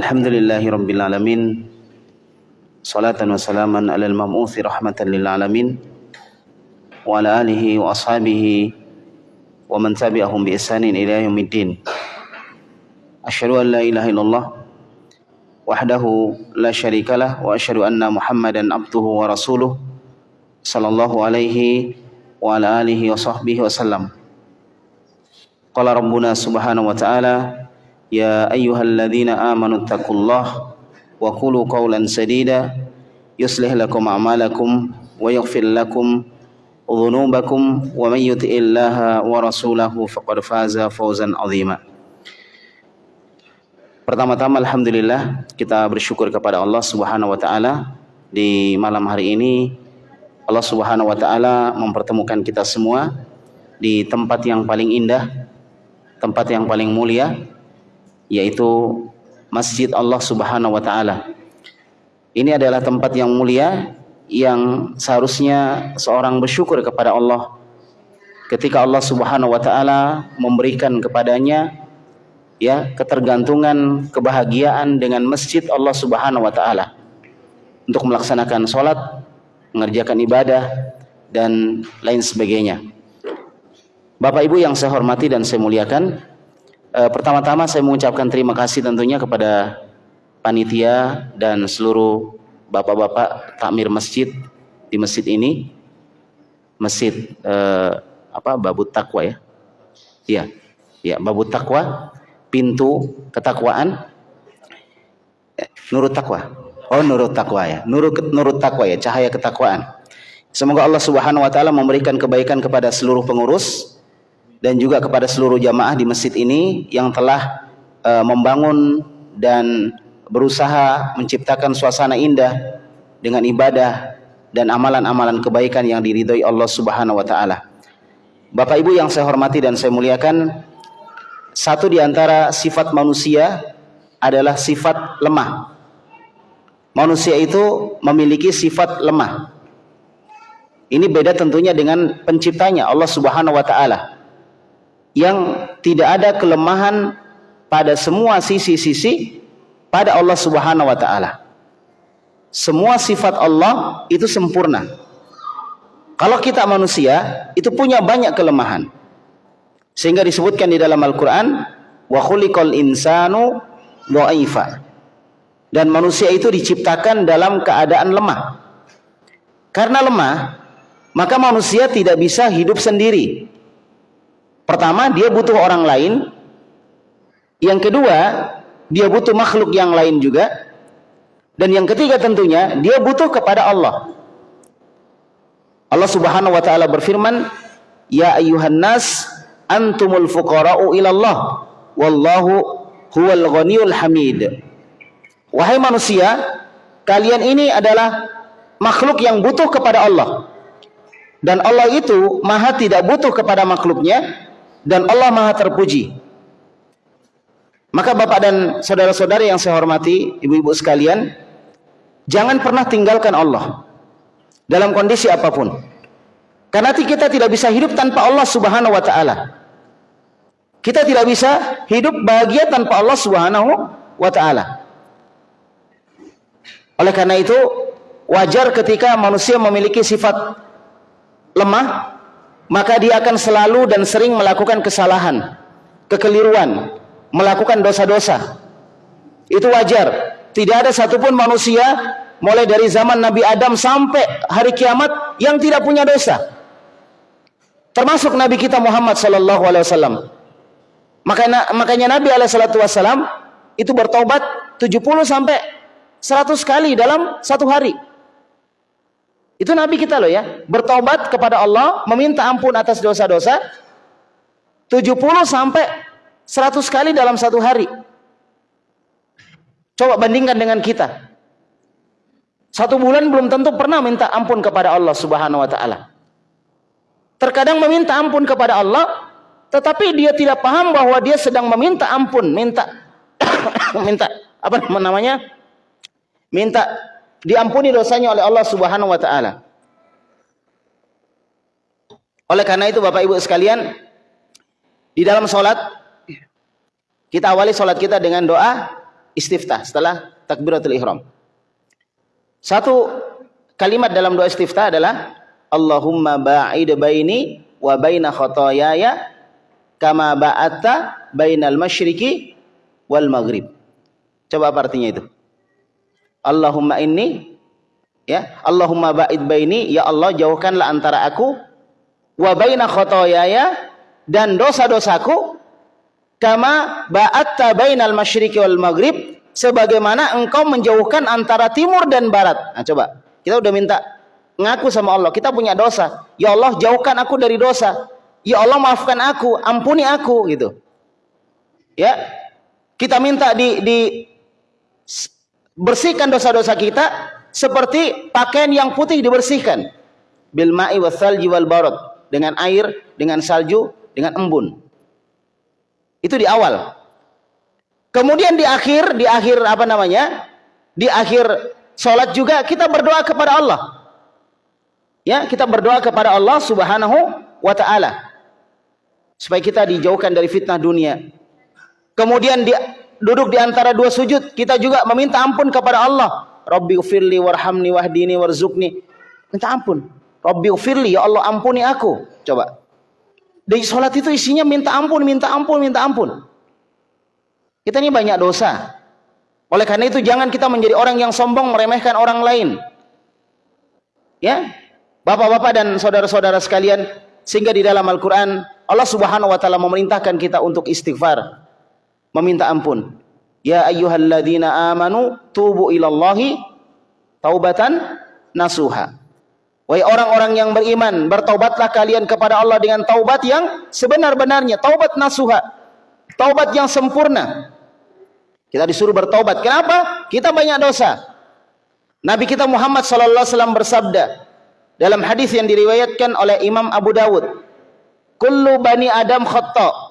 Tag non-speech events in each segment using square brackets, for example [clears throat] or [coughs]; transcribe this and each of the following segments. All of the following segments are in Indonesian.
Alhamdulillahi Rabbil Alamin Salatan wa salaman ala al-mam'uthi rahmatan lil alamin Wa ala alihi wa ashabihi Wa man tabi'ahum bi isanin ila yaumiddin Asyadu an la ilaha illallah Wahdahu la syarikalah Wa asyadu anna muhammadan abduhu wa rasuluh Sallallahu alaihi wa ala alihi wa sahbihi wa sallam Qala Rabbuna subhanahu wa ta'ala يا أيها الذين آمنوا اتقوا الله وقولوا قولا سديدا يصلح لكم أعمالكم ويغفر لكم ذنوبكم ومن يطع الله ورسوله فقد فاز فوزا عظيما Pertama-tama alhamdulillah kita bersyukur kepada Allah Subhanahu wa taala di malam hari ini Allah Subhanahu wa taala mempertemukan kita semua di tempat yang paling indah, tempat yang paling mulia yaitu Masjid Allah Subhanahu wa taala. Ini adalah tempat yang mulia yang seharusnya seorang bersyukur kepada Allah ketika Allah Subhanahu wa taala memberikan kepadanya ya ketergantungan kebahagiaan dengan masjid Allah Subhanahu wa taala untuk melaksanakan sholat, mengerjakan ibadah dan lain sebagainya. Bapak Ibu yang saya hormati dan saya muliakan, eh, pertama-tama saya mengucapkan terima kasih tentunya kepada panitia dan seluruh bapak-bapak takmir masjid di masjid ini, masjid eh, apa Babut Takwa ya, iya, ya Babut Takwa pintu ketakwaan. Nurut takwa oh nurut takwa ya. Nurut nurut takwa ya cahaya ketakwaan. Semoga Allah Subhanahu wa taala memberikan kebaikan kepada seluruh pengurus dan juga kepada seluruh jamaah di masjid ini yang telah uh, membangun dan berusaha menciptakan suasana indah dengan ibadah dan amalan-amalan kebaikan yang diridhoi Allah Subhanahu wa taala. Bapak Ibu yang saya hormati dan saya muliakan, satu di antara sifat manusia adalah sifat lemah. Manusia itu memiliki sifat lemah. Ini beda tentunya dengan penciptanya Allah Subhanahu wa taala. Yang tidak ada kelemahan pada semua sisi-sisi pada Allah Subhanahu wa taala. Semua sifat Allah itu sempurna. Kalau kita manusia itu punya banyak kelemahan. Sehingga disebutkan di dalam Al-Quran, wa khuliqal insanu dha'ifa. Dan manusia itu diciptakan dalam keadaan lemah. Karena lemah, maka manusia tidak bisa hidup sendiri. Pertama, dia butuh orang lain. Yang kedua, dia butuh makhluk yang lain juga. Dan yang ketiga tentunya, dia butuh kepada Allah. Allah Subhanahu wa taala berfirman, "Ya ayuhan nas, antumul fuqara'u ilallah wallahu huwal ghaniyul hamid wahai manusia kalian ini adalah makhluk yang butuh kepada Allah dan Allah itu maha tidak butuh kepada makhluknya dan Allah maha terpuji. Maka bapak dan saudara-saudari yang saya hormati ibu-ibu sekalian jangan pernah tinggalkan Allah dalam kondisi apa pun. Karena kita tidak bisa hidup tanpa Allah subhanahu wa ta'ala. Kita tidak bisa hidup bahagia tanpa Allah Subhanahu wa taala. Oleh karena itu, wajar ketika manusia memiliki sifat lemah, maka dia akan selalu dan sering melakukan kesalahan, kekeliruan, melakukan dosa-dosa. Itu wajar. Tidak ada satupun manusia mulai dari zaman Nabi Adam sampai hari kiamat yang tidak punya dosa. Termasuk Nabi kita Muhammad sallallahu alaihi wasallam. Makanya, makanya Nabi alaihissalatu wassalam itu bertobat 70 sampai 100 kali dalam satu hari. Itu Nabi kita loh ya. Bertobat kepada Allah, meminta ampun atas dosa-dosa 70 sampai 100 kali dalam satu hari. Coba bandingkan dengan kita. Satu bulan belum tentu pernah minta ampun kepada Allah subhanahu wa ta'ala. Terkadang meminta ampun kepada Allah tetapi dia tidak paham bahwa dia sedang meminta ampun, minta [coughs] minta apa namanya? Minta diampuni dosanya oleh Allah Subhanahu wa taala. Oleh karena itu Bapak Ibu sekalian, di dalam salat kita awali salat kita dengan doa istiftah setelah takbiratul ihram. Satu kalimat dalam doa istiftah adalah Allahumma ba'id baini wa baina khotoyaya kama ba'atta bainal masyriqi wal maghrib. Coba apa artinya itu? Allahumma inni ya Allahumma ba'id baini ya Allah jauhkanlah antara aku wa baina khotoyaya dan dosa-dosaku kama ba'atta bainal masyriqi wal maghrib sebagaimana engkau menjauhkan antara timur dan barat. Nah, coba. Kita udah minta ngaku sama Allah, kita punya dosa. Ya Allah, jauhkan aku dari dosa. Ya Allah, maafkan aku, ampuni aku gitu. Ya. Kita minta di di bersihkan dosa-dosa kita seperti pakaian yang putih dibersihkan bil ma'i wasalji wal barad dengan air, dengan salju, dengan embun. Itu di awal. Kemudian di akhir, di akhir apa namanya? Di akhir sholat juga kita berdoa kepada Allah. Ya, kita berdoa kepada Allah Subhanahu wa taala. Supaya kita dijauhkan dari fitnah dunia. Kemudian di, duduk di antara dua sujud, kita juga meminta ampun kepada Allah. Rabbi ufirli warhamni wahdini warzukni. Minta ampun. Rabbi ufirli, ya Allah ampuni aku. Coba. Di sholat itu isinya minta ampun, minta ampun, minta ampun. Kita ini banyak dosa. Oleh karena itu jangan kita menjadi orang yang sombong meremehkan orang lain. Ya. Bapak-bapak dan saudara-saudara sekalian, sehingga di dalam Al-Qur'an Allah Subhanahu wa taala memerintahkan kita untuk istighfar, meminta ampun. Ya ayyuhalladzina amanu tubu ilallahi taubatan nasuha. Wahai orang-orang yang beriman, bertaubatlah kalian kepada Allah dengan taubat yang sebenar-benarnya, taubat nasuha. Taubat yang sempurna. Kita disuruh bertobat. Kenapa? Kita banyak dosa. Nabi kita Muhammad sallallahu alaihi wasallam bersabda dalam hadis yang diriwayatkan oleh Imam Abu Dawud, "Kullu bani Adam khata."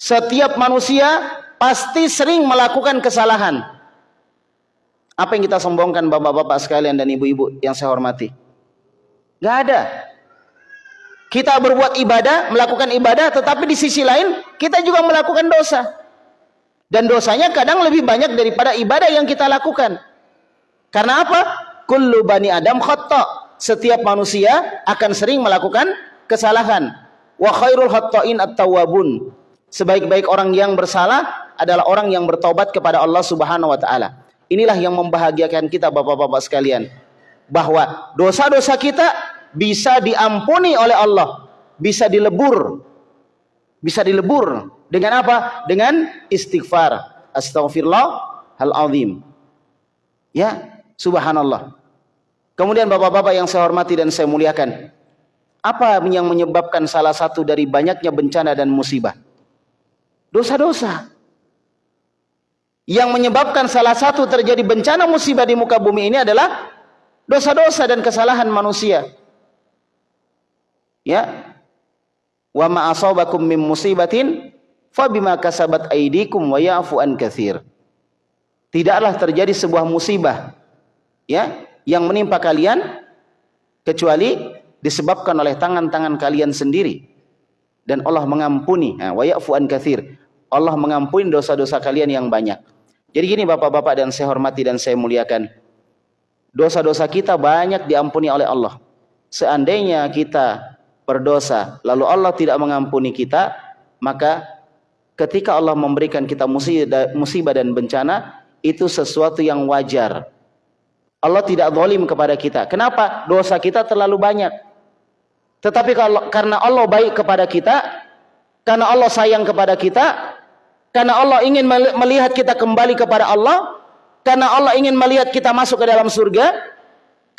Setiap manusia pasti sering melakukan kesalahan. Apa yang kita sombongkan bapak-bapak sekalian dan ibu-ibu yang saya hormati? Gak ada. Kita berbuat ibadah, melakukan ibadah, tetapi di sisi lain kita juga melakukan dosa. Dan dosanya kadang lebih banyak daripada ibadah yang kita lakukan. Karena apa? Kullu bani Adam khata. Setiap manusia akan sering melakukan kesalahan. Wa khairul khata'in at-tawwabun. Sebaik-baik orang yang bersalah adalah orang yang bertobat kepada Allah Subhanahu wa taala. Inilah yang membahagiakan kita Bapak-bapak sekalian. Bahwa dosa-dosa kita bisa diampuni oleh Allah, bisa dilebur. Bisa dilebur dengan apa? Dengan istighfar. Astaghfirullah hal azim. Ya, subhanallah. Kemudian bapak-bapak yang saya hormati dan saya muliakan. Apa yang menyebabkan salah satu dari banyaknya bencana dan musibah? Dosa-dosa. Yang menyebabkan salah satu terjadi bencana musibah di muka bumi ini adalah dosa-dosa dan kesalahan manusia. Ya. Wa ma asabakum min musibatin fabima kasabat aidikum wa ya'fu an katsir. Tidaklah terjadi sebuah musibah ya yang menimpa kalian kecuali disebabkan oleh tangan-tangan kalian sendiri dan Allah mengampuni nah, wa ya'fu an katsir. Allah mengampuni dosa-dosa kalian yang banyak. Jadi gini Bapak-bapak dan saya hormati dan saya muliakan. Dosa-dosa kita banyak diampuni oleh Allah. Seandainya kita berdosa lalu Allah tidak mengampuni kita, maka ketika Allah memberikan kita musibah dan bencana itu sesuatu yang wajar. Allah tidak zalim kepada kita. Kenapa? Dosa kita terlalu banyak. Tetapi kalau karena Allah baik kepada kita, karena Allah sayang kepada kita, karena Allah ingin melihat kita kembali kepada Allah, karena Allah ingin melihat kita masuk ke dalam surga,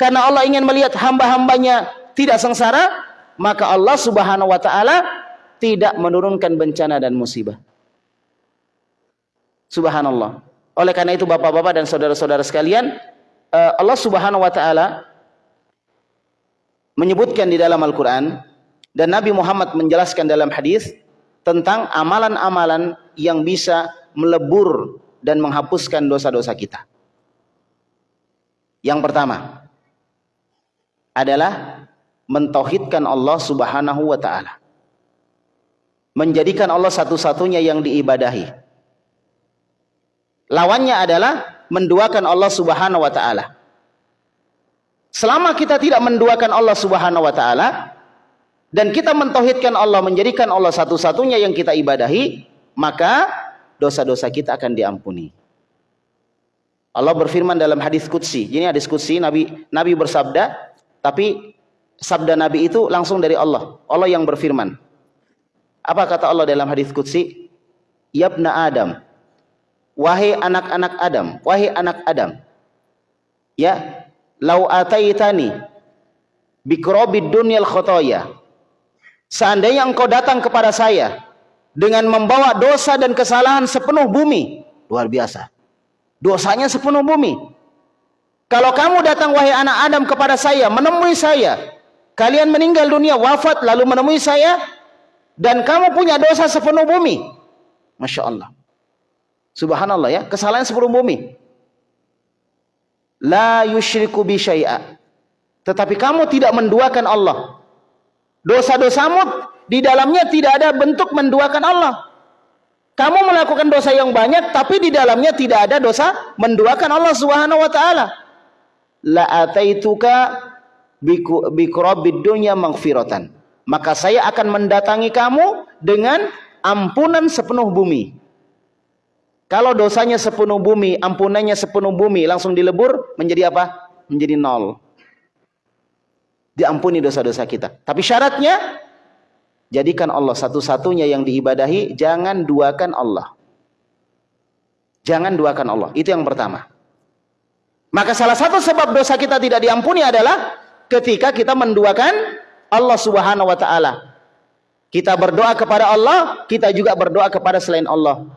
karena Allah ingin melihat hamba-hambanya tidak sengsara, maka Allah Subhanahu wa taala tidak menurunkan bencana dan musibah. Subhanallah. Oleh karena itu Bapak-bapak dan saudara-saudara sekalian, eh, Allah Subhanahu wa taala menyebutkan di dalam Al-Qur'an dan Nabi Muhammad menjelaskan dalam hadis tentang amalan-amalan yang bisa melebur dan menghapuskan dosa-dosa kita. Yang pertama adalah mentauhidkan Allah Subhanahu wa taala. Menjadikan Allah satu-satunya yang diibadahi Lawannya adalah menduakan Allah Subhanahu wa taala. Selama kita tidak menduakan Allah Subhanahu wa taala dan kita mentauhidkan Allah, menjadikan Allah satu-satunya yang kita ibadahi, maka dosa-dosa kita akan diampuni. Allah berfirman dalam hadis qudsi. Ini hadis qudsi Nabi Nabi bersabda, tapi sabda Nabi itu langsung dari Allah. Allah yang berfirman. Apa kata Allah dalam hadis qudsi? Yabna Adam. Wahai anak-anak Adam, wahai anak Adam. Ya, lau ataitani bikrobid dunyal khotoya. Seandainya engkau datang kepada saya dengan membawa dosa dan kesalahan sepenuh bumi, luar biasa. Dosanya sepenuh bumi. Kalau kamu datang wahai anak Adam kepada saya, menemui saya, kalian meninggal dunia wafat lalu menemui saya dan kamu punya dosa sepenuh bumi. Masya Allah. Subhanallah ya, kesalahan sepenuh bumi. La yushriku bi. Tetapi kamu tidak menduakan Allah. Dosa-dosamu di dalamnya tidak ada bentuk menduakan Allah. Kamu melakukan dosa yang banyak tapi di dalamnya tidak ada dosa menduakan Allah Subhanahu wa taala. La ataituka biqrabid dunya maghfiratan. Maka saya akan mendatangi kamu dengan ampunan sepenuh bumi. Kalau dosanya sepenuh bumi, ampunannya sepenuh bumi, langsung dilebur menjadi apa? Menjadi nol. Diampuni dosa-dosa kita. Tapi syaratnya Jadikan Allah satu-satunya yang diibadahi, jangan duakan Allah. Jangan duakan Allah. Itu yang pertama. Maka salah satu sebab dosa kita tidak diampuni adalah ketika kita menduakan Allah Subhanahu wa taala. Kita berdoa kepada Allah, kita juga berdoa kepada selain Allah.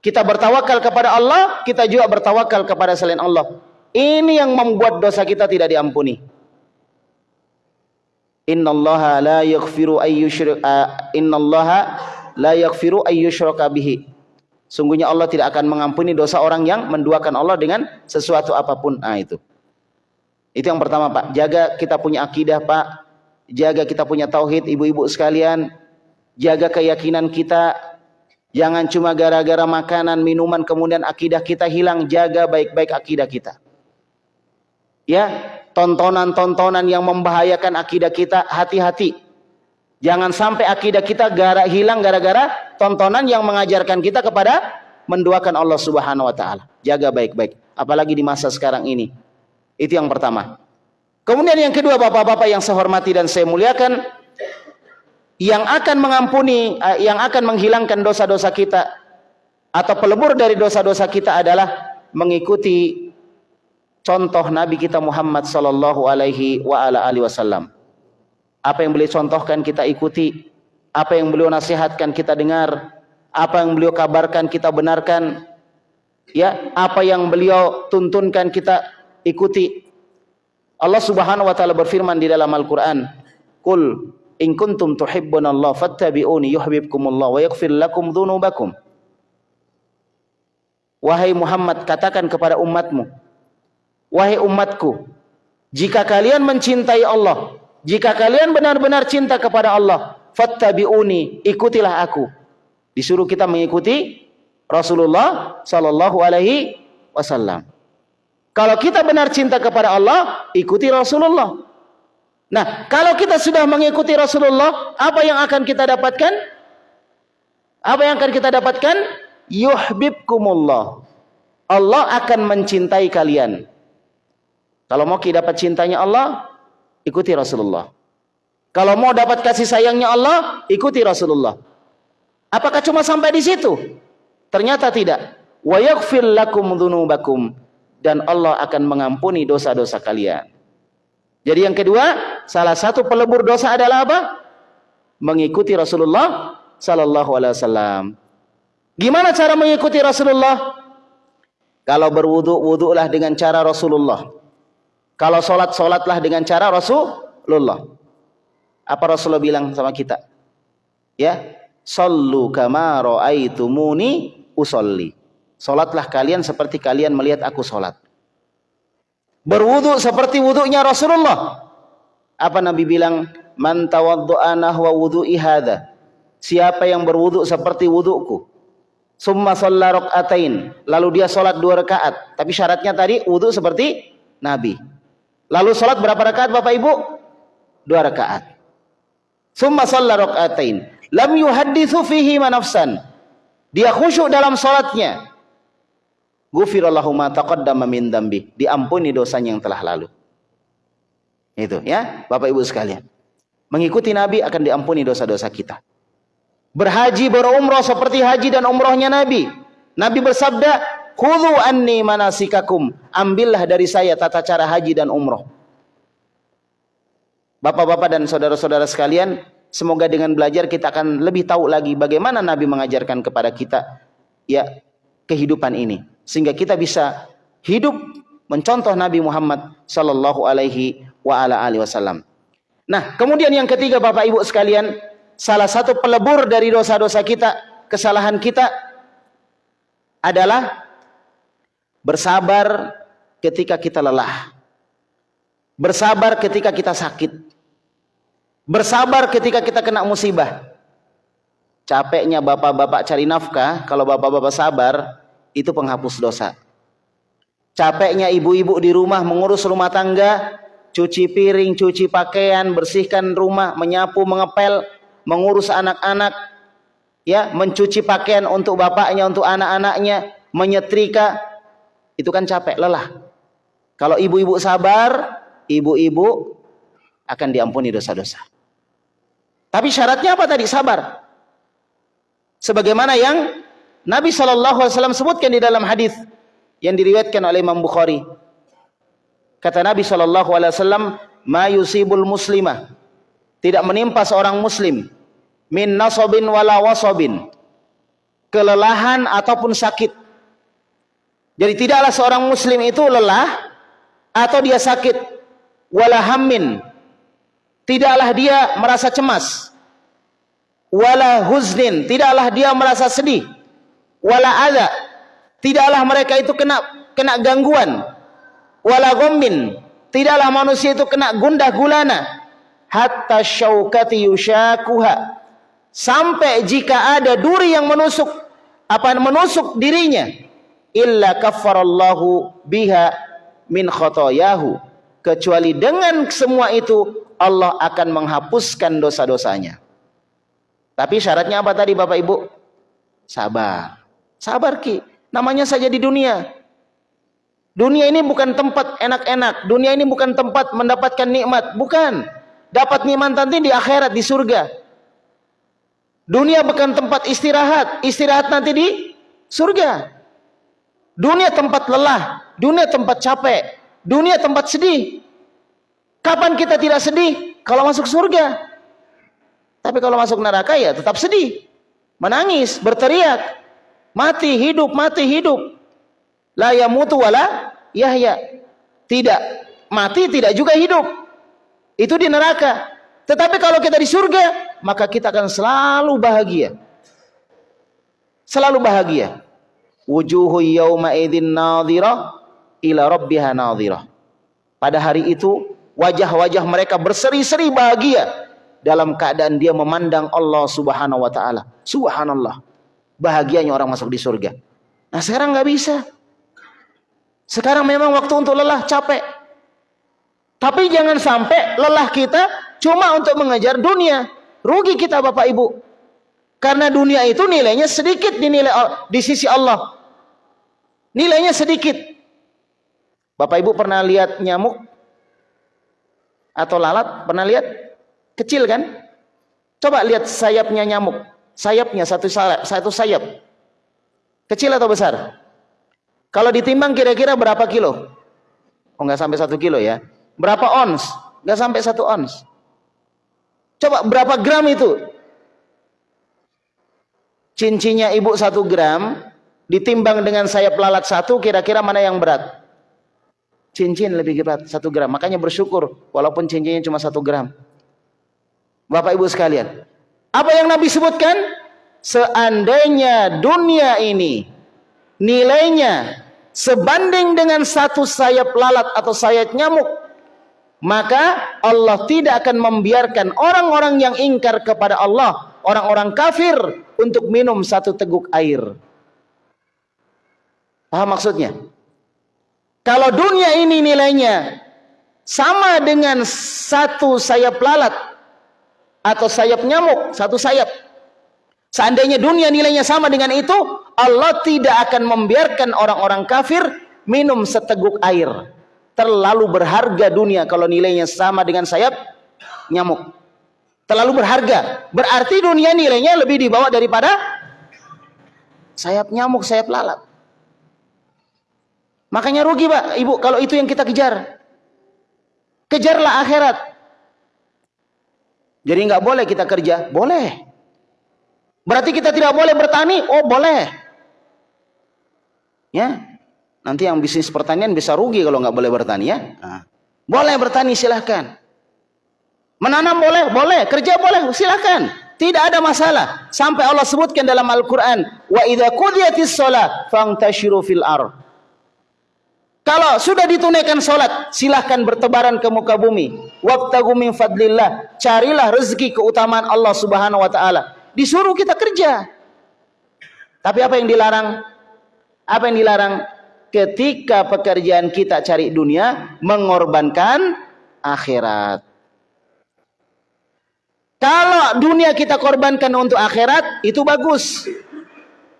Kita bertawakal kepada Allah, kita juga bertawakal kepada selain Allah. Ini yang membuat dosa kita tidak diampuni. Innallaha la yaghfiru ayyushrik innallaha la yaghfiru ayyushraka bihi. Sungguhnya Allah tidak akan mengampuni dosa orang yang menduakan Allah dengan sesuatu apa pun. Ah itu. Itu yang pertama, Pak. Jaga kita punya akidah, Pak. Jaga kita punya tauhid, ibu-ibu sekalian. Jaga keyakinan kita. Jangan cuma gara-gara makanan, minuman kemudian akidah kita hilang. Jaga baik-baik akidah kita. Ya, tontonan-tontonan yang membahayakan akidah kita, hati-hati. Jangan sampai akidah kita gara hilang gara-gara tontonan yang mengajarkan kita kepada menduakan Allah Subhanahu wa taala. Jaga baik-baik, apalagi di masa sekarang ini. Itu yang pertama. Kemudian yang kedua, Bapak-bapak yang saya hormati dan saya muliakan, yang akan mengampuni, eh, yang akan menghilangkan dosa-dosa kita atau pelebur dari dosa-dosa kita adalah mengikuti contoh Nabi kita Muhammad sallallahu alaihi wa ala alihi wasallam. Apa yang beliau contohkan kita ikuti, apa yang beliau nasihatkan kita dengar, apa yang beliau kabarkan kita benarkan. Ya, apa yang beliau tuntunkan kita ikuti. Allah Subhanahu wa taala berfirman di dalam Al-Qur'an, "Qul in kuntum tuhibbunallaha fattabi'uni yuhibbukumullah wa yaghfir lakum dzunubakum." Wahai Muhammad, katakan kepada umatmu, Wahai umatku, jika kalian mencintai Allah, jika kalian benar-benar cinta kepada Allah, fattabi'uni, ikutilah aku. Disuruh kita mengikuti Rasulullah sallallahu alaihi wasallam. Kalau kita benar cinta kepada Allah, ikuti Rasulullah. Nah, kalau kita sudah mengikuti Rasulullah, apa yang akan kita dapatkan? Apa yang akan kita dapatkan? Yuhibbukumullah. Allah akan mencintai kalian. Kalau mau dapat cintanya Allah, ikuti Rasulullah. Kalau mau dapat kasih sayangnya Allah, ikuti Rasulullah. Apakah cuma sampai di situ? Ternyata tidak. Wa yaghfir lakum dzunubakum dan Allah akan mengampuni dosa-dosa kalian. Jadi yang kedua, salah satu pelebur dosa adalah apa? Mengikuti Rasulullah sallallahu alaihi wasallam. Gimana cara mengikuti Rasulullah? Kalau berwudu, wudulah dengan cara Rasulullah. Kalau sholat, sholatlah dengan cara Rasulullah. Apa Rasulullah bilang sama kita? Ya, Sallu kama ra'aitumuni usolli. Sholatlah kalian seperti kalian melihat aku sholat. Berwudu seperti wudunya Rasulullah. Apa Nabi bilang? Man tawaddu'a nahwa wudu'i hadha. Siapa yang berwudu seperti wuduku. Summa shalla rakaatain. Lalu dia salat dua rakaat. Tapi syaratnya tadi wudu seperti Nabi. Lalu salat berapa rakaat Bapak Ibu? Dua rakaat. Summa shalla rakaatain. Lam yuhadditsu fihi manafsan. Dia khusyuk dalam salatnya. Ghufirallahu ma taqaddama min dambi. Diampuni dosanya yang telah lalu. Itu ya, Bapak Ibu sekalian. Mengikuti Nabi akan diampuni dosa-dosa kita. Berhaji berumrah seperti haji dan umrahnya Nabi. Nabi bersabda, "Khudhu anni manasikakum." Ambillah dari saya tata cara haji dan umrah. Bapak-bapak dan saudara-saudara sekalian, semoga dengan belajar kita akan lebih tahu lagi bagaimana Nabi mengajarkan kepada kita ya kehidupan ini sehingga kita bisa hidup mencontoh Nabi Muhammad sallallahu alaihi wasallam. Nah, kemudian yang ketiga Bapak Ibu sekalian, salah satu pelebur dari dosa-dosa kita, kesalahan kita adalah bersabar ketika kita lelah. Bersabar ketika kita sakit. Bersabar ketika kita kena musibah. Capeknya bapak-bapak cari nafkah, kalau bapak-bapak sabar, itu penghapus dosa. Capeknya ibu-ibu di rumah mengurus rumah tangga, cuci piring, cuci pakaian, bersihkan rumah, menyapu, mengepel, mengurus anak-anak, ya, mencuci pakaian untuk bapaknya, untuk anak-anaknya, menyetrika, itu kan capek, lelah. Kalau ibu-ibu sabar, ibu-ibu akan diampuni dosa-dosa. Tapi syaratnya apa tadi? Sabar. Sebagaimana yang Nabi Wasallam sebutkan di dalam hadis yang diriwayatkan oleh Imam Bukhari Kata Nabi Shallallahu Alaihi "Ma yusibul muslimah." Tidak menimpa seorang muslim min nasobin wala wasobin kelelahan ataupun sakit. Jadi tidaklah seorang muslim itu lelah atau dia sakit wala hammin. Tidaklah dia merasa cemas. Wala huznin, tidaklah dia merasa sedih. Wala ada, tidaklah mereka itu kena kena gangguan wala tidaklah manusia itu kena gundah gulana hatta syaukati yushakuha sampai jika ada duri yang menusuk apa menusuk dirinya illa kaffarallahu biha min khotoyahu kecuali dengan semua itu Allah akan menghapuskan dosa-dosanya tapi syaratnya apa tadi Bapak Ibu sabar sabar ki namanya saja di dunia Dunia ini bukan tempat enak-enak. Dunia ini bukan tempat mendapatkan nikmat. Bukan. Dapat nikmat nanti di akhirat, di surga. Dunia bukan tempat istirahat. Istirahat nanti di surga. Dunia tempat lelah. Dunia tempat capek. Dunia tempat sedih. Kapan kita tidak sedih? Kalau masuk surga. Tapi kalau masuk neraka ya tetap sedih. Menangis, berteriak. Mati, hidup, mati, hidup. La yamutu wala yahya. Tidak mati, tidak juga hidup. Itu di neraka. Tetapi kalau kita di surga, maka kita akan selalu bahagia. Selalu bahagia. Wujuhu yawma idin nadhirah ila rabbiha nadhirah. Pada hari itu, wajah-wajah mereka berseri-seri bahagia dalam keadaan dia memandang Allah Subhanahu wa taala. Subhanallah. Bahagianya orang masuk di surga. Nah, sekarang nggak bisa. Sekarang memang waktu untuk lelah, capek. Tapi jangan sampai lelah kita cuma untuk mengejar dunia. Rugi kita Bapak Ibu. Karena dunia itu nilainya sedikit dinilai di sisi Allah. Nilainya sedikit. Bapak Ibu pernah lihat nyamuk? Atau lalat? Pernah lihat? Kecil kan? Coba lihat sayapnya nyamuk. Sayapnya satu sayap, satu sayap. Kecil atau besar? Kalau ditimbang kira-kira berapa kilo? Oh nggak sampai satu kilo ya. Berapa ons? Nggak sampai satu ons. Coba berapa gram itu? Cincinnya ibu satu gram ditimbang dengan sayap lalat satu kira-kira mana yang berat? Cincin lebih berat satu gram. Makanya bersyukur walaupun cincinnya cuma satu gram. Bapak ibu sekalian. Apa yang Nabi sebutkan? Seandainya dunia ini nilainya sebanding dengan satu sayap lalat atau sayap nyamuk maka Allah tidak akan membiarkan orang-orang yang ingkar kepada Allah orang-orang kafir untuk minum satu teguk air Paham maksudnya? Kalau dunia ini nilainya sama dengan satu sayap lalat atau sayap nyamuk, satu sayap. Seandainya dunia nilainya sama dengan itu, Allah tidak akan membiarkan orang-orang kafir minum seteguk air. Terlalu berharga dunia kalau nilainya sama dengan sayap nyamuk. Terlalu berharga. Berarti dunia nilainya lebih dibawa daripada sayap nyamuk, sayap lalat. Makanya rugi pak, ibu kalau itu yang kita kejar. Kejarlah akhirat. Jadi nggak boleh kita kerja, boleh. Berarti kita tidak boleh bertani, oh boleh. Ya, nanti yang bisnis pertanian bisa rugi kalau nggak boleh bertani ya. Nah. Boleh bertani silahkan. Menanam boleh, boleh. Kerja boleh, silahkan. Tidak ada masalah. Sampai Allah sebutkan dalam Al-Quran. Wa idha kudiyatis sholat, fangtashiru fil ar. Kalau sudah ditunaikan solat, silahkan bertebaran ke muka bumi. Wabtagu min fadlillah. Carilah rezeki keutamaan Allah subhanahu wa ta'ala. Disuruh kita kerja. Tapi apa yang dilarang? Apa yang dilarang? Ketika pekerjaan kita cari dunia, mengorbankan akhirat. Kalau dunia kita korbankan untuk akhirat, itu bagus.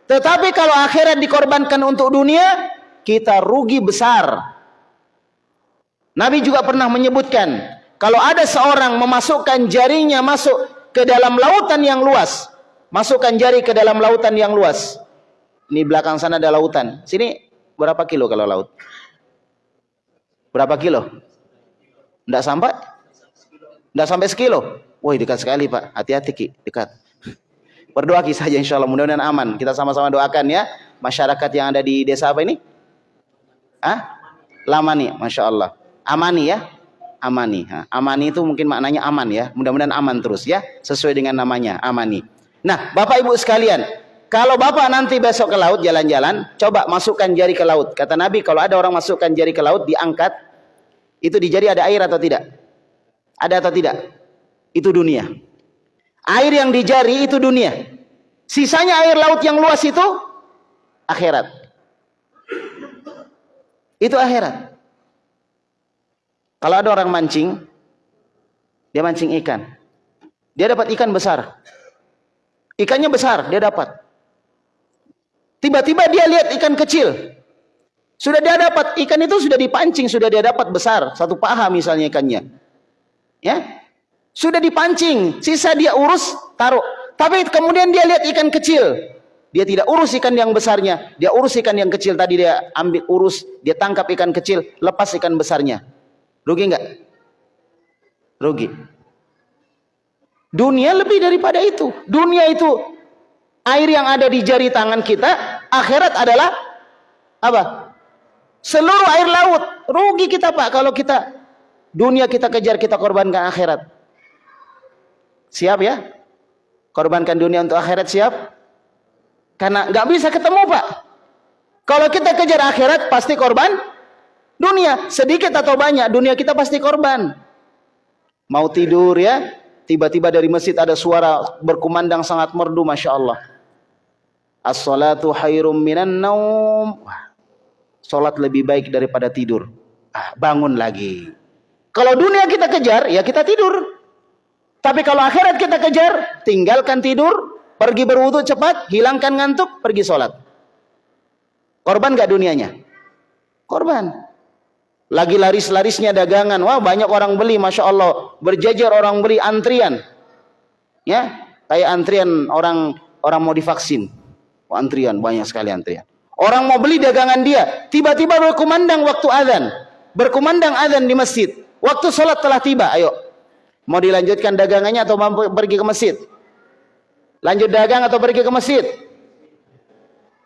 Tetapi kalau akhirat dikorbankan untuk dunia, kita rugi besar. Nabi juga pernah menyebutkan, kalau ada seorang memasukkan jarinya masuk ke dalam lautan yang luas, masukkan jari ke dalam lautan yang luas. Ini belakang sana ada lautan. Sini berapa kilo kalau laut? Berapa kilo? Tidak sampai? Tidak sampai sekilo. Woi dekat sekali pak. Hati-hati ki, dekat. Berdoa ki saja insya Allah mudah-mudahan aman. Kita sama-sama doakan ya. Masyarakat yang ada di desa apa ini? Ah? Lamani, Masya Allah. Amani ya. Amani. Ha. Amani itu mungkin maknanya aman ya. Mudah-mudahan aman terus ya. Sesuai dengan namanya. Amani. Nah, Bapak Ibu sekalian. Kalau Bapak nanti besok ke laut jalan-jalan. Coba masukkan jari ke laut. Kata Nabi kalau ada orang masukkan jari ke laut. Diangkat. Itu di jari ada air atau tidak? Ada atau tidak? Itu dunia. Air yang di jari itu dunia. Sisanya air laut yang luas itu akhirat. Itu akhirat. Kalau ada orang mancing, dia mancing ikan. Dia dapat ikan besar. Ikannya besar, dia dapat. Tiba-tiba dia lihat ikan kecil. Sudah dia dapat, ikan itu sudah dipancing, sudah dia dapat besar. Satu paha misalnya ikannya. Ya, Sudah dipancing, sisa dia urus, taruh. Tapi kemudian dia lihat ikan kecil. Dia tidak urus ikan yang besarnya, dia urus ikan yang kecil tadi dia ambil urus, dia tangkap ikan kecil, lepas ikan besarnya. Rugi enggak? Rugi. Dunia lebih daripada itu. Dunia itu air yang ada di jari tangan kita, akhirat adalah apa? Seluruh air laut. Rugi kita Pak kalau kita dunia kita kejar, kita korbankan akhirat. Siap ya? Korbankan dunia untuk akhirat siap? Karena nggak bisa ketemu pak. Kalau kita kejar akhirat pasti korban dunia. Sedikit atau banyak dunia kita pasti korban. Mau tidur ya, tiba-tiba dari masjid ada suara berkumandang sangat merdu, masya Allah. As-salatu khairum minan naum. Salat lebih baik daripada tidur. Ah, bangun lagi. Kalau dunia kita kejar, ya kita tidur. Tapi kalau akhirat kita kejar, tinggalkan tidur, Pergi berwudu cepat, hilangkan ngantuk, pergi sholat. Korban gak dunianya? Korban. Lagi laris-larisnya dagangan. Wah banyak orang beli, Masya Allah. Berjajar orang beli antrian. Ya, kayak antrian orang orang mau divaksin. Oh, antrian, banyak sekali antrian. Orang mau beli dagangan dia. Tiba-tiba berkumandang waktu azan. Berkumandang azan di masjid. Waktu sholat telah tiba, ayo. Mau dilanjutkan dagangannya atau mau pergi ke masjid? Lanjut dagang atau pergi ke masjid?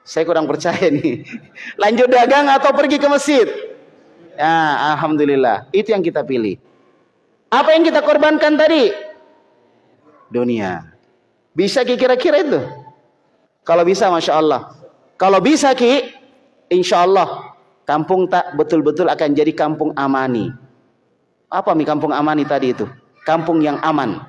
Saya kurang percaya [laughs] nih. Lanjut dagang atau pergi ke masjid? Ya, alhamdulillah. Itu yang kita pilih. Apa yang kita korbankan tadi? Dunia. Bisa kira-kira itu? Kalau bisa, masya Allah. Kalau bisa ki, insya Allah kampung tak betul-betul akan jadi kampung amani. Apa mi kampung amani tadi itu? Kampung yang aman.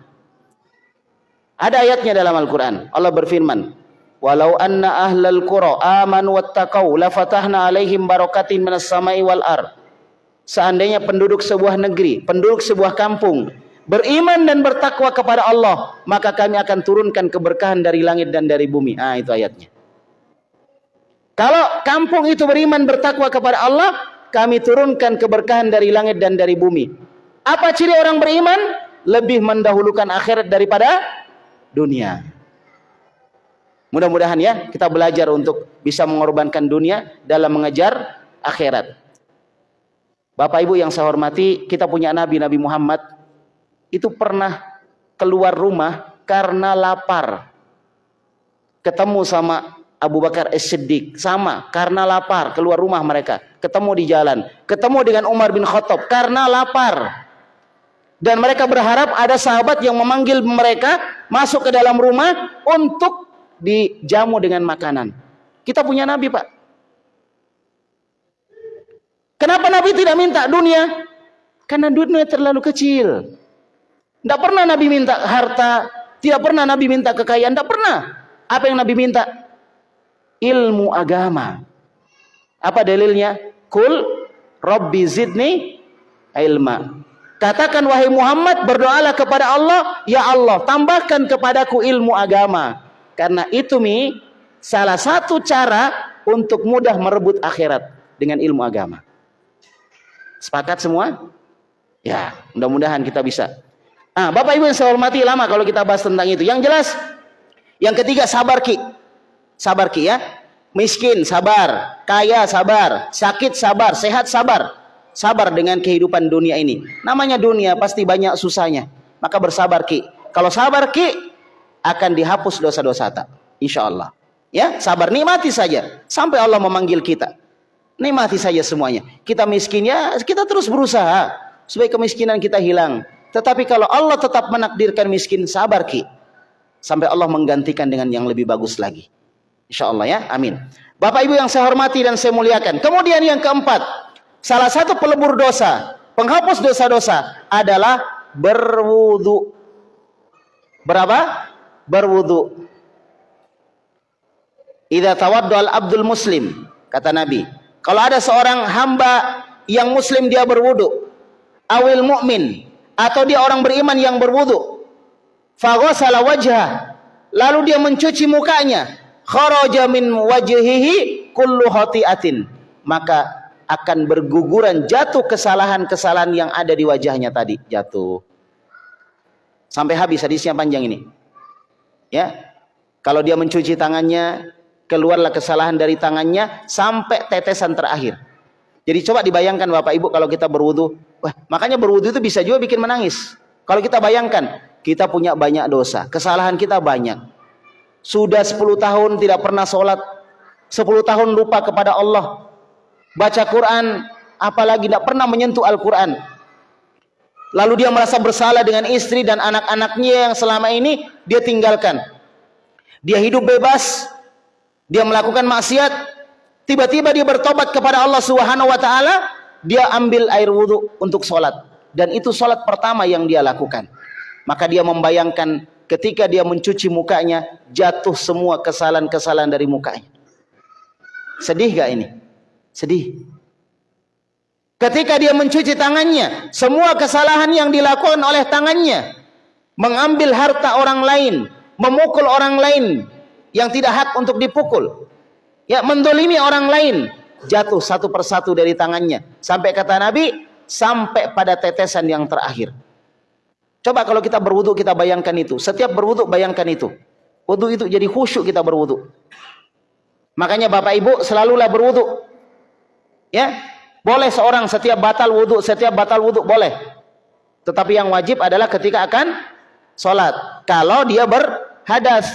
Ada ayatnya dalam Al-Quran. Allah berfirman. walau anna ahlal qura amanu wattaqau la fatahna alaihim barakatin minas samai wal ar seandainya penduduk sebuah negeri penduduk sebuah kampung beriman dan bertakwa kepada Allah maka kami akan turunkan keberkahan dari langit dan dari bumi ah itu ayatnya kalau kampung itu beriman bertakwa kepada Allah kami turunkan keberkahan dari langit dan dari bumi apa ciri orang beriman lebih mendahulukan akhirat daripada dunia Mudah-mudahan ya kita belajar untuk bisa mengorbankan dunia dalam mengejar akhirat. Bapak Ibu yang saya hormati, kita punya Nabi Nabi Muhammad itu pernah keluar rumah karena lapar. Ketemu sama Abu Bakar As-Siddiq sama karena lapar keluar rumah mereka, ketemu di jalan, ketemu dengan Umar bin Khattab karena lapar. Dan mereka berharap ada sahabat yang memanggil mereka masuk ke dalam rumah untuk dijamu dengan makanan. Kita punya Nabi, Pak. Kenapa Nabi tidak minta dunia? Karena dunia terlalu kecil. Tidak pernah Nabi minta harta, tidak pernah Nabi minta kekayaan, tidak pernah. Apa yang Nabi minta? Ilmu agama. Apa dalilnya? Kul Rabbi zidni ilma. Katakan wahai Muhammad berdoalah kepada Allah, ya Allah tambahkan kepadaku ilmu agama. Karena itu mi salah satu cara untuk mudah merebut akhirat dengan ilmu agama. Sepakat semua? Ya, mudah-mudahan kita bisa. Ah, Bapak Ibu yang saya hormati lama kalau kita bahas tentang itu. Yang jelas, yang ketiga sabar ki. Sabar ki ya. Miskin sabar, kaya sabar, sakit sabar, sehat sabar. Sabar dengan kehidupan dunia ini. Namanya dunia pasti banyak susahnya. Maka bersabar ki. Kalau sabar ki, akan dihapus dosa-dosa tak. Insya Allah. Ya, sabar nikmati saja sampai Allah memanggil kita. Nikmati saja semuanya. Kita miskin ya, kita terus berusaha supaya kemiskinan kita hilang. Tetapi kalau Allah tetap menakdirkan miskin, sabar ki. Sampai Allah menggantikan dengan yang lebih bagus lagi. Insya Allah ya, amin. Bapak Ibu yang saya hormati dan saya muliakan. Kemudian yang keempat, salah satu pelebur dosa, penghapus dosa-dosa adalah berwudu. Berapa? berwudu. Idza tawaddal abdul muslim, kata Nabi. Kalau ada seorang hamba yang muslim dia berwudu, awil mukmin atau dia orang beriman yang berwudu, faghasala wajhah, lalu dia mencuci mukanya, kharaja min wajhihi kullu khati'atin, maka akan berguguran jatuh kesalahan-kesalahan yang ada di wajahnya tadi jatuh. Sampai habis hadisnya panjang ini. Ya. Kalau dia mencuci tangannya, keluarlah kesalahan dari tangannya sampai tetesan terakhir. Jadi coba dibayangkan Bapak Ibu kalau kita berwudu, wah, makanya berwudu itu bisa juga bikin menangis. Kalau kita bayangkan, kita punya banyak dosa, kesalahan kita banyak. Sudah 10 tahun tidak pernah sholat, 10 tahun lupa kepada Allah. Baca Quran, apalagi tidak pernah menyentuh Al-Quran. Lalu dia merasa bersalah dengan istri dan anak-anaknya yang selama ini dia tinggalkan. Dia hidup bebas, dia melakukan maksiat, tiba-tiba dia bertobat kepada Allah Subhanahu wa taala, dia ambil air wudhu untuk sholat dan itu sholat pertama yang dia lakukan. Maka dia membayangkan ketika dia mencuci mukanya jatuh semua kesalahan-kesalahan dari mukanya. Sedih gak ini? Sedih. Ketika dia mencuci tangannya, semua kesalahan yang dilakukan oleh tangannya, mengambil harta orang lain, memukul orang lain yang tidak hak untuk dipukul, ya mendolimi orang lain, jatuh satu persatu dari tangannya. Sampai kata Nabi, sampai pada tetesan yang terakhir. Coba kalau kita berwudu kita bayangkan itu. Setiap berwudu bayangkan itu. Wudu itu jadi khusyuk kita berwudu. Makanya Bapak Ibu selalulah berwudu. Ya, boleh seorang setiap batal wudhu, setiap batal wudhu boleh. Tetapi yang wajib adalah ketika akan sholat. Kalau dia berhadas.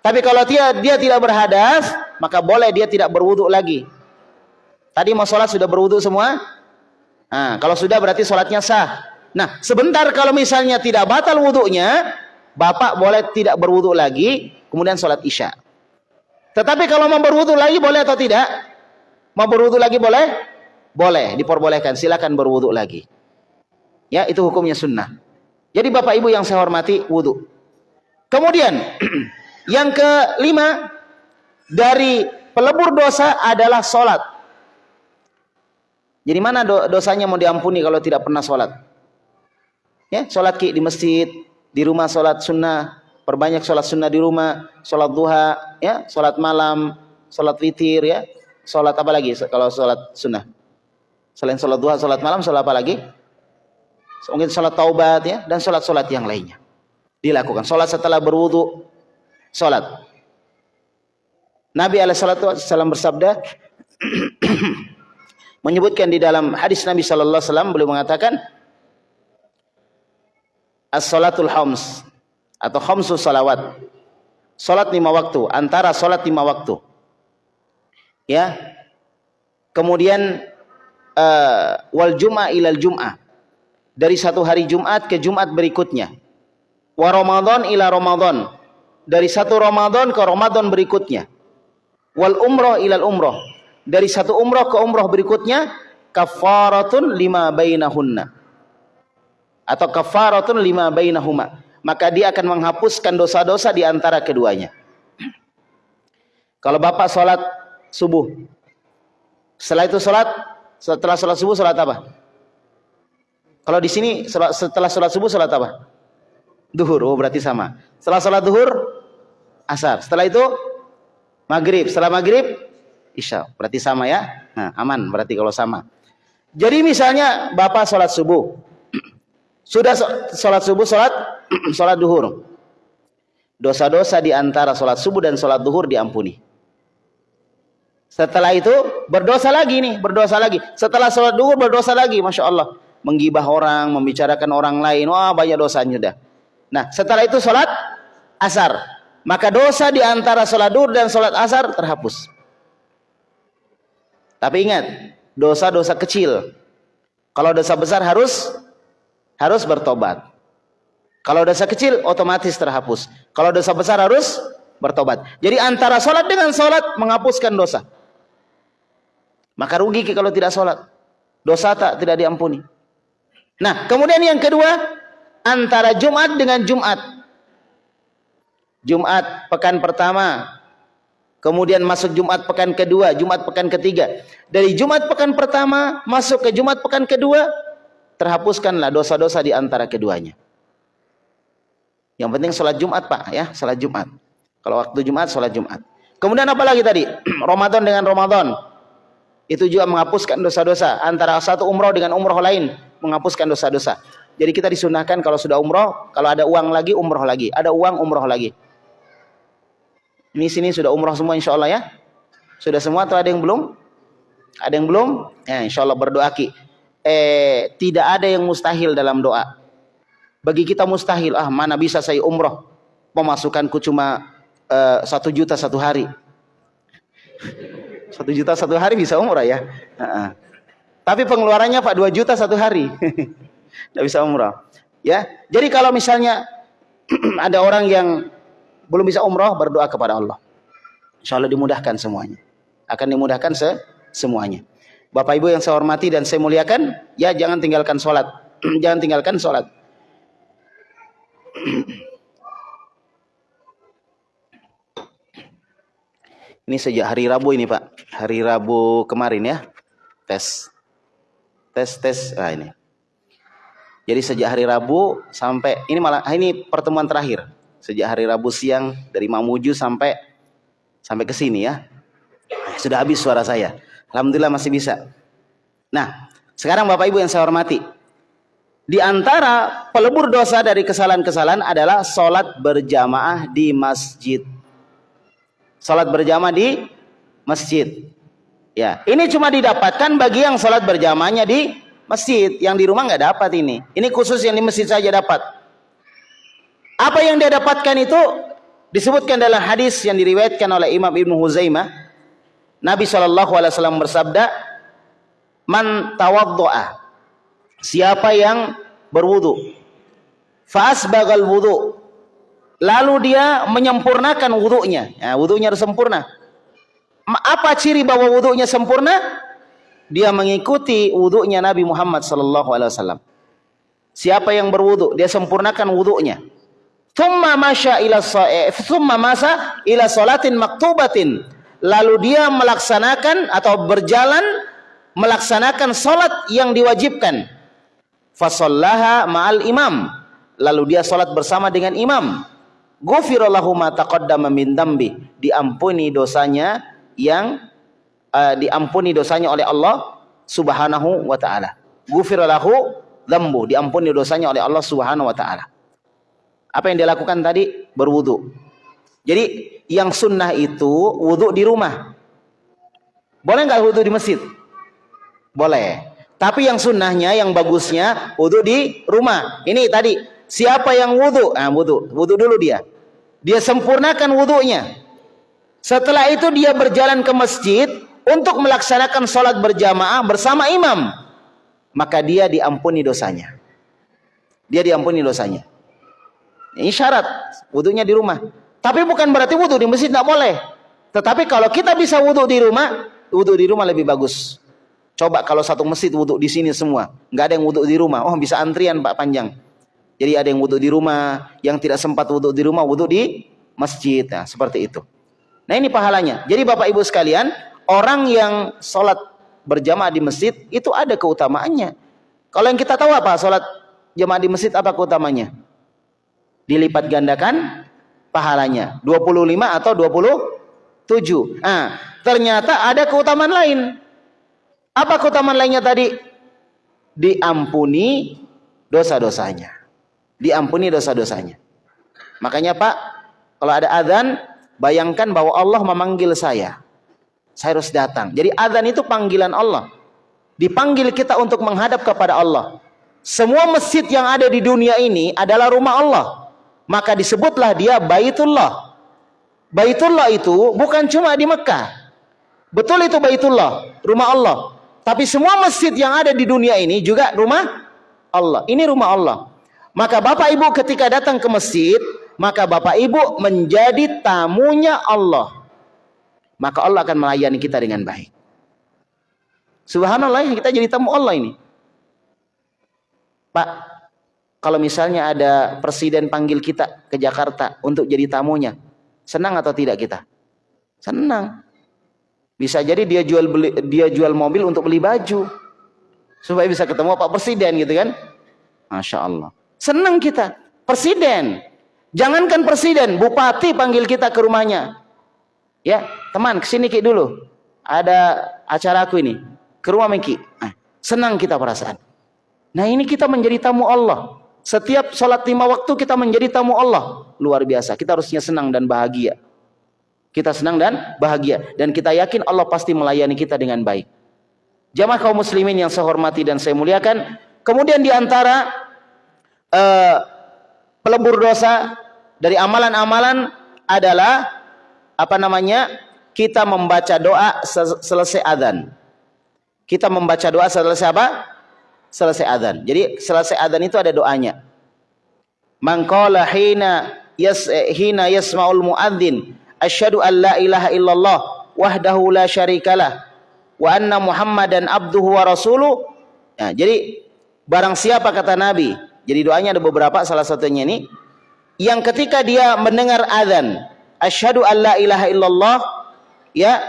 Tapi kalau dia, dia tidak berhadas, maka boleh dia tidak berwudhu lagi. Tadi mau sholat sudah berwudhu semua? Nah, kalau sudah berarti sholatnya sah. Nah, sebentar kalau misalnya tidak batal wudhunya, bapak boleh tidak berwudhu lagi, kemudian sholat isya. Tetapi kalau mau berwudhu lagi boleh atau tidak? Mau berwudhu lagi boleh? Boleh, diperbolehkan. Silakan berwudhu lagi. Ya, itu hukumnya sunnah. Jadi Bapak Ibu yang saya hormati, wudhu. Kemudian, [clears throat] yang kelima, dari pelebur dosa adalah solat. Jadi mana dosanya mau diampuni kalau tidak pernah solat? Ya, solat ki di masjid, di rumah solat sunnah, perbanyak solat sunnah di rumah, solat duha, ya, solat malam, solat witir, ya, solat apa lagi kalau solat sunnah? Selain solat duha, solat malam, solat apa lagi? Mungkin solat taubat ya dan solat-solat yang lainnya dilakukan. Solat setelah berwudu, solat. Nabi Alaihissalam bersabda [clears throat] menyebutkan di dalam hadis Nabi Sallallahu Alaihi Wasallam beliau mengatakan as-salatul hams atau khamsu salawat. Salat lima waktu, antara salat lima waktu. Ya. Kemudian uh, wal jum'ah ilal jum'ah. Dari satu hari Jumat ke Jumat berikutnya. Wa Ramadan ila Ramadan. Dari satu Ramadan ke Ramadan berikutnya. Wal umrah ilal umrah. Dari satu umrah ke umrah berikutnya kafaratun lima bainahunna atau kafaratun lima bainahuma maka dia akan menghapuskan dosa-dosa di antara keduanya [clears throat] kalau bapak sholat subuh. Setelah itu sholat setelah sholat subuh sholat apa? Kalau di sini setelah sholat subuh sholat apa? Duhur. Oh berarti sama. Setelah sholat duhur asar. Setelah itu maghrib. Setelah maghrib isya. Berarti sama ya? Nah, aman berarti kalau sama. Jadi misalnya bapak sholat subuh. [clears throat] Sudah sholat subuh, sholat [clears throat] sholat duhur. Dosa-dosa di antara sholat subuh dan sholat duhur diampuni. Setelah itu berdosa lagi nih, berdosa lagi. Setelah sholat duhur berdosa lagi, masya Allah. Menggibah orang, membicarakan orang lain, wah banyak dosanya dah. Nah, setelah itu sholat asar. Maka dosa di antara sholat duhur dan sholat asar terhapus. Tapi ingat, dosa-dosa kecil. Kalau dosa besar harus harus bertobat. Kalau dosa kecil otomatis terhapus. Kalau dosa besar harus bertobat. Jadi antara sholat dengan sholat menghapuskan dosa. Maka rugi kalau tidak sholat. Dosa tak tidak diampuni. Nah kemudian yang kedua antara Jumat dengan Jumat. Jumat pekan pertama. Kemudian masuk Jumat pekan kedua, Jumat pekan ketiga. Dari Jumat pekan pertama masuk ke Jumat pekan kedua, terhapuskanlah dosa-dosa di antara keduanya. Yang penting sholat Jumat pak ya, sholat Jumat. Kalau waktu Jumat, sholat Jumat. Kemudian apa lagi tadi? [clears throat] Ramadan dengan Ramadan. Itu juga menghapuskan dosa-dosa. Antara satu umroh dengan umroh lain. Menghapuskan dosa-dosa. Jadi kita disunahkan kalau sudah umroh, kalau ada uang lagi, umroh lagi. Ada uang, umroh lagi. Ini sini sudah umroh semua insya Allah ya. Sudah semua atau ada yang belum? Ada yang belum? Ya insya Allah berdoa ki eh, tidak ada yang mustahil dalam doa. Bagi kita mustahil, ah mana bisa saya umroh, pemasukanku cuma eh, satu juta satu hari. Satu juta satu hari bisa umroh ya. Tapi pengeluarannya pak dua juta satu hari, [laughs] tidak bisa umroh. Ya, jadi kalau misalnya [clears throat] ada orang yang belum bisa umroh berdoa kepada Allah, insya Allah dimudahkan semuanya. Akan dimudahkan se semuanya. Bapak Ibu yang saya hormati dan saya muliakan, ya jangan tinggalkan sholat. [clears throat] jangan tinggalkan sholat. [clears throat] ini sejak hari Rabu ini Pak. Hari Rabu kemarin ya. Tes. Tes, tes. Nah ini. Jadi sejak hari Rabu sampai, ini malah, ah, ini pertemuan terakhir. Sejak hari Rabu siang dari Mamuju sampai sampai ke sini ya. Sudah habis suara saya. Alhamdulillah masih bisa. Nah, sekarang Bapak Ibu yang saya hormati. Di antara pelebur dosa dari kesalahan-kesalahan adalah sholat berjamaah di masjid. Sholat berjamaah di masjid. Ya, ini cuma didapatkan bagi yang sholat berjamaahnya di masjid. Yang di rumah nggak dapat ini. Ini khusus yang di masjid saja dapat. Apa yang dia dapatkan itu disebutkan dalam hadis yang diriwayatkan oleh Imam Ibnu Huzaimah Nabi SAW bersabda, Man tawaddo'a. Siapa yang berwudu. Fa'asbagal wudu. Lalu dia menyempurnakan wudunya. Ya, wudunya harus sempurna. Apa ciri bahwa wudunya sempurna? Dia mengikuti wudunya Nabi Muhammad wasallam. Siapa yang berwudu, dia sempurnakan wudunya. Thumma masya ila thumma masa ila salatin maktubatin lalu dia melaksanakan atau berjalan melaksanakan salat yang diwajibkan. Fasallaha ma'al imam. Lalu dia salat bersama dengan imam. Ghufirallahu ma taqaddama min dambi. Diampuni dosanya yang uh, diampuni dosanya oleh Allah Subhanahu wa taala. Ghufirallahu dzambu, diampuni dosanya oleh Allah Subhanahu wa taala. Apa yang dia lakukan tadi? Berwudu. Jadi yang sunnah itu wudu di rumah. Boleh nggak wudu di masjid? Boleh. Tapi yang sunnahnya, yang bagusnya wudu di rumah. Ini tadi siapa yang wudu? Ah wudu, wudu dulu dia. Dia sempurnakan wudunya. Setelah itu dia berjalan ke masjid untuk melaksanakan sholat berjamaah bersama imam. Maka dia diampuni dosanya. Dia diampuni dosanya. Ini syarat wudhunya di rumah. Tapi bukan berarti wudhu di masjid tidak boleh. Tetapi kalau kita bisa wudhu di rumah, wudhu di rumah lebih bagus. Coba kalau satu masjid wudhu di sini semua, nggak ada yang wudhu di rumah. Oh bisa antrian pak panjang. Jadi ada yang wudhu di rumah, yang tidak sempat wudhu di rumah, wudhu di masjid. Nah, seperti itu. Nah ini pahalanya. Jadi bapak ibu sekalian, orang yang sholat berjamaah di masjid itu ada keutamaannya. Kalau yang kita tahu apa sholat jamaah di masjid apa keutamanya? dilipat gandakan pahalanya 25 atau 27 nah ternyata ada keutamaan lain apa keutamaan lainnya tadi diampuni dosa-dosanya diampuni dosa-dosanya makanya Pak kalau ada adzan bayangkan bahwa Allah memanggil saya saya harus datang jadi adzan itu panggilan Allah dipanggil kita untuk menghadap kepada Allah semua masjid yang ada di dunia ini adalah rumah Allah maka disebutlah dia Baitullah. Baitullah itu bukan cuma di Mekah. Betul itu Baitullah, rumah Allah. Tapi semua masjid yang ada di dunia ini juga rumah Allah. Ini rumah Allah. Maka Bapak Ibu ketika datang ke masjid, maka Bapak Ibu menjadi tamunya Allah. Maka Allah akan melayani kita dengan baik. Subhanallah, kita jadi tamu Allah ini. Pak, kalau misalnya ada presiden panggil kita ke Jakarta untuk jadi tamunya, senang atau tidak kita? Senang. Bisa jadi dia jual beli dia jual mobil untuk beli baju supaya bisa ketemu Pak Presiden gitu kan? Masya Allah. Senang kita. Presiden. Jangankan presiden, bupati panggil kita ke rumahnya. Ya, teman, ke sini Ki dulu. Ada acara aku ini. Ke rumah Miki. Nah, senang kita perasaan. Nah, ini kita menjadi tamu Allah. Setiap sholat lima waktu kita menjadi tamu Allah. Luar biasa. Kita harusnya senang dan bahagia. Kita senang dan bahagia. Dan kita yakin Allah pasti melayani kita dengan baik. Jamaah kaum muslimin yang saya hormati dan saya muliakan. Kemudian di antara uh, pelebur dosa dari amalan-amalan adalah apa namanya? Kita membaca doa selesai adzan. Kita membaca doa selesai apa? selesai adzan. Jadi selesai adzan itu ada doanya. Man qala hina yas hina yasma'ul muadzin asyhadu an la ilaha illallah wahdahu la syarikalah wa anna muhammadan abduhu wa rasuluh. Ya, jadi barang siapa kata Nabi. Jadi doanya ada beberapa salah satunya ini yang ketika dia mendengar adzan asyhadu an la ilaha illallah ya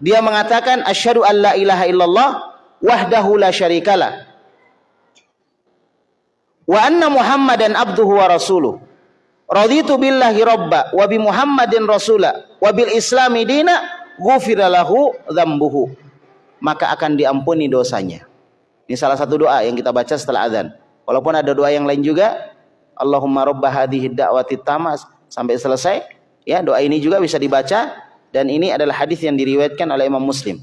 dia mengatakan asyhadu an la ilaha illallah wahdahu la syarikalah wa anna Muhammadan abduhu wa rasuluh. Raditu billahi rabba wa bi Muhammadin rasula wa bil islami dina ghufira dzambuhu. Maka akan diampuni dosanya. Ini salah satu doa yang kita baca setelah azan. Walaupun ada doa yang lain juga, Allahumma rabba hadhihi da'wati tamas sampai selesai. Ya, doa ini juga bisa dibaca dan ini adalah hadis yang diriwayatkan oleh Imam Muslim.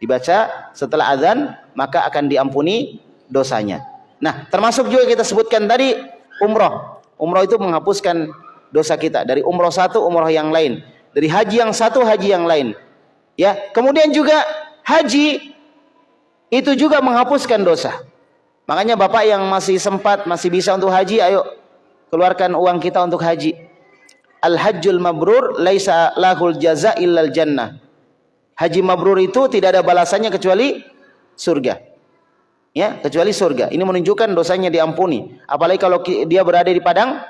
Dibaca setelah azan maka akan diampuni dosanya. Nah, termasuk juga kita sebutkan tadi umroh. Umroh itu menghapuskan dosa kita dari umroh satu umroh yang lain, dari haji yang satu haji yang lain. Ya, kemudian juga haji itu juga menghapuskan dosa. Makanya Bapak yang masih sempat, masih bisa untuk haji, ayo keluarkan uang kita untuk haji. Al-hajjul mabrur laisa lahul jaza illal jannah. Haji mabrur itu tidak ada balasannya kecuali surga ya kecuali surga ini menunjukkan dosanya diampuni apalagi kalau dia berada di padang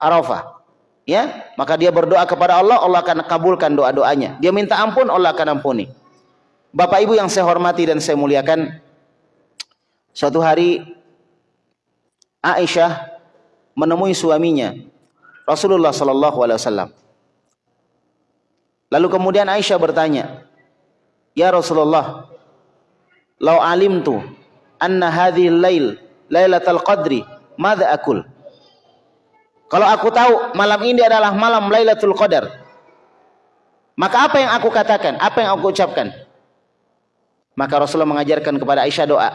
Arafah ya, maka dia berdoa kepada Allah, Allah akan kabulkan doa-doanya. Dia minta ampun, Allah akan ampuni. Bapak Ibu yang saya hormati dan saya muliakan, suatu hari Aisyah menemui suaminya Rasulullah sallallahu alaihi wasallam. Lalu kemudian Aisyah bertanya, "Ya Rasulullah, lau alimtu anna hadhihi lail lailatul qadri, madza akul?" Kalau aku tahu malam ini adalah malam Lailatul Qadar, maka apa yang aku katakan? Apa yang aku ucapkan? Maka Rasulullah mengajarkan kepada Aisyah doa,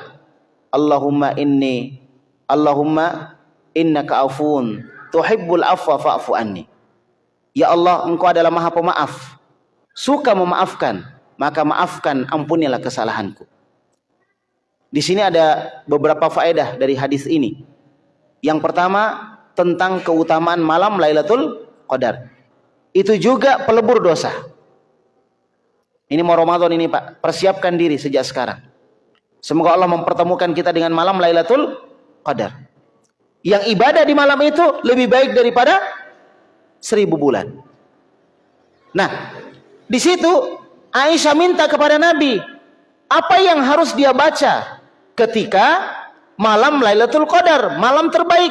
Allahumma inni Allahumma innaka afun tuhibbul afwa fa'fu anni. Ya Allah, Engkau adalah Maha Pemaaf. Suka memaafkan, maka maafkan, ampunilah kesalahanku. Di sini ada beberapa faedah dari hadis ini. Yang pertama, tentang keutamaan malam Lailatul Qadar. Itu juga pelebur dosa. Ini mau Ramadan ini Pak, persiapkan diri sejak sekarang. Semoga Allah mempertemukan kita dengan malam Lailatul Qadar. Yang ibadah di malam itu lebih baik daripada seribu bulan. Nah, di situ Aisyah minta kepada Nabi, apa yang harus dia baca ketika malam Lailatul Qadar, malam terbaik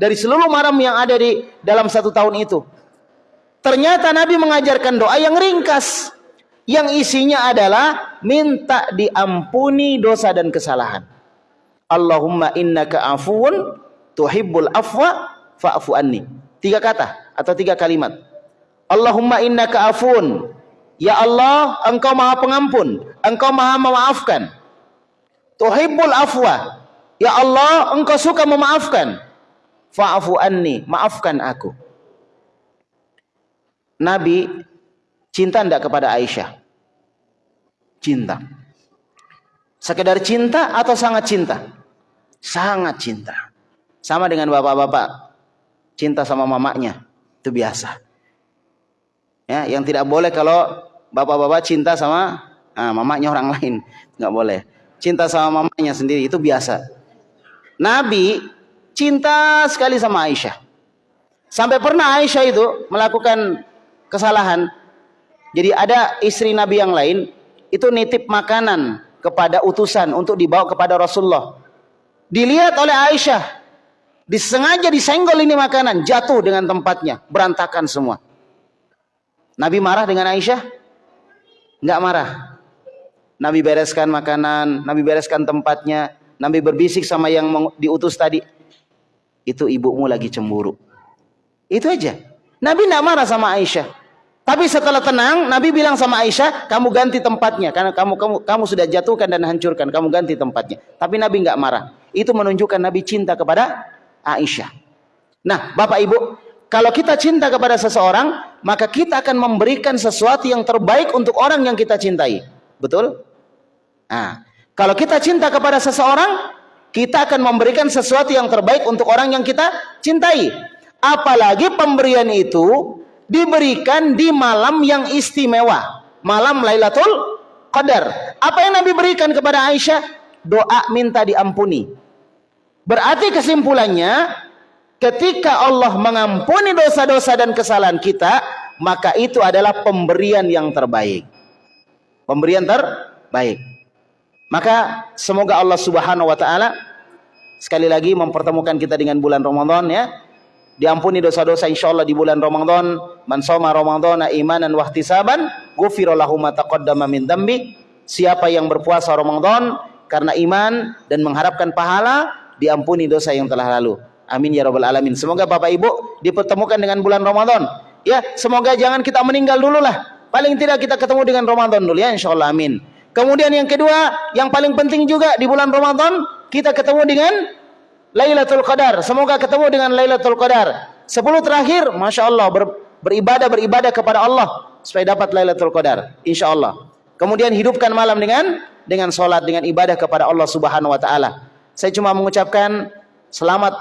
dari seluruh malam yang ada di dalam satu tahun itu. Ternyata Nabi mengajarkan doa yang ringkas. Yang isinya adalah minta diampuni dosa dan kesalahan. Allahumma innaka afuun tuhibbul afwa fa'fu anni. Tiga kata atau tiga kalimat. Allahumma innaka afuun. Ya Allah, engkau maha pengampun. Engkau maha memaafkan. Tuhibbul afwa. Ya Allah, engkau suka memaafkan fa'fu anni, maafkan aku. Nabi cinta tidak kepada Aisyah? Cinta. Sekedar cinta atau sangat cinta? Sangat cinta. Sama dengan bapak-bapak. Cinta sama mamanya. Itu biasa. Ya, yang tidak boleh kalau bapak-bapak cinta sama ah, mamanya orang [laughs] lain. Nggak boleh. Cinta sama mamanya sendiri itu biasa. Nabi cinta sekali sama Aisyah. Sampai pernah Aisyah itu melakukan kesalahan. Jadi ada istri Nabi yang lain itu nitip makanan kepada utusan untuk dibawa kepada Rasulullah. Dilihat oleh Aisyah, disengaja disenggol ini makanan, jatuh dengan tempatnya, berantakan semua. Nabi marah dengan Aisyah? Enggak marah. Nabi bereskan makanan, Nabi bereskan tempatnya, Nabi berbisik sama yang diutus tadi, itu ibumu lagi cemburu. Itu aja. Nabi tidak marah sama Aisyah. Tapi setelah tenang, Nabi bilang sama Aisyah, kamu ganti tempatnya karena kamu kamu kamu sudah jatuhkan dan hancurkan, kamu ganti tempatnya. Tapi Nabi nggak marah. Itu menunjukkan Nabi cinta kepada Aisyah. Nah, Bapak Ibu, kalau kita cinta kepada seseorang, maka kita akan memberikan sesuatu yang terbaik untuk orang yang kita cintai. Betul? Nah, kalau kita cinta kepada seseorang, kita akan memberikan sesuatu yang terbaik untuk orang yang kita cintai. Apalagi pemberian itu diberikan di malam yang istimewa, malam Lailatul Qadar. Apa yang Nabi berikan kepada Aisyah? Doa minta diampuni. Berarti kesimpulannya, ketika Allah mengampuni dosa-dosa dan kesalahan kita, maka itu adalah pemberian yang terbaik. Pemberian terbaik. Maka semoga Allah Subhanahu wa taala sekali lagi mempertemukan kita dengan bulan Ramadan ya. Diampuni dosa-dosa insyaallah di bulan Ramadan. Man shoma Ramadhana imanan wa ihtisaban, ghufira lahu ma taqaddama min. Siapa yang berpuasa Ramadan karena iman dan mengharapkan pahala, diampuni dosa yang telah lalu. Amin ya rabbal alamin. Semoga Bapak Ibu dipertemukan dengan bulan Ramadan. Ya, semoga jangan kita meninggal dulu lah. Paling tidak kita ketemu dengan Ramadan dulu ya insyaallah amin. Kemudian yang kedua, yang paling penting juga di bulan Ramadan, kita ketemu dengan Lailatul Qadar. Semoga ketemu dengan Lailatul Qadar. Sepuluh terakhir, Masya Allah, ber, beribadah, beribadah kepada Allah. Supaya dapat Lailatul Qadar. Insya Allah. Kemudian hidupkan malam dengan dengan sholat, dengan ibadah kepada Allah Subhanahu Wa Taala. Saya cuma mengucapkan selamat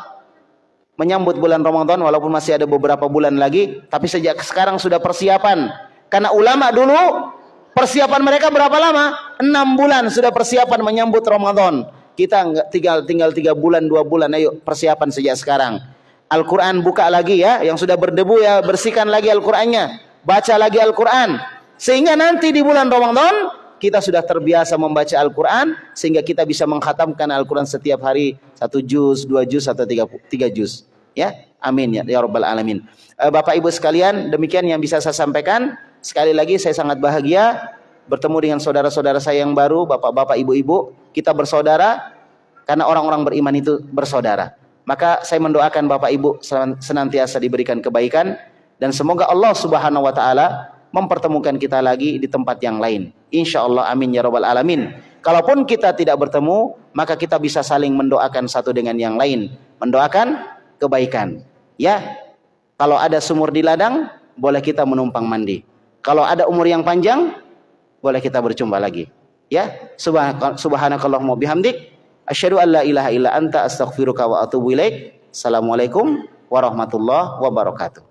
menyambut bulan Ramadan walaupun masih ada beberapa bulan lagi. Tapi sejak sekarang sudah persiapan. Karena ulama dulu Persiapan mereka berapa lama? Enam bulan sudah persiapan menyambut Ramadan. Kita tinggal tinggal tiga bulan dua bulan. Ayo persiapan sejak sekarang. Al-Quran buka lagi ya, yang sudah berdebu ya bersihkan lagi Al-Qurannya, baca lagi Al-Quran. Sehingga nanti di bulan Ramadan kita sudah terbiasa membaca Al-Quran sehingga kita bisa menghatamkan Al-Quran setiap hari satu juz, dua juz atau tiga, tiga juz. Ya, amin ya, ya Rabbal Alamin. Eh, Bapak Ibu sekalian, demikian yang bisa saya sampaikan. Sekali lagi saya sangat bahagia bertemu dengan saudara-saudara saya yang baru, bapak-bapak, ibu-ibu. Kita bersaudara karena orang-orang beriman itu bersaudara. Maka saya mendoakan Bapak Ibu senantiasa diberikan kebaikan dan semoga Allah Subhanahu wa taala mempertemukan kita lagi di tempat yang lain. Insya Allah amin ya robbal alamin. Kalaupun kita tidak bertemu, maka kita bisa saling mendoakan satu dengan yang lain, mendoakan kebaikan. Ya, kalau ada sumur di ladang, boleh kita menumpang mandi. Kalau ada umur yang panjang, boleh kita berjumpa lagi. Ya, subhanakallahumma bihamdik, asyhadu an la ilaha illa anta astaghfiruka wa atubu ilaik. Assalamualaikum warahmatullahi wabarakatuh.